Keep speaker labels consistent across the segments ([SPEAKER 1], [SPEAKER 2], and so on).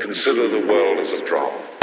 [SPEAKER 1] Consider the world as a drama.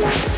[SPEAKER 1] Yeah.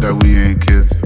[SPEAKER 2] that we ain't kids.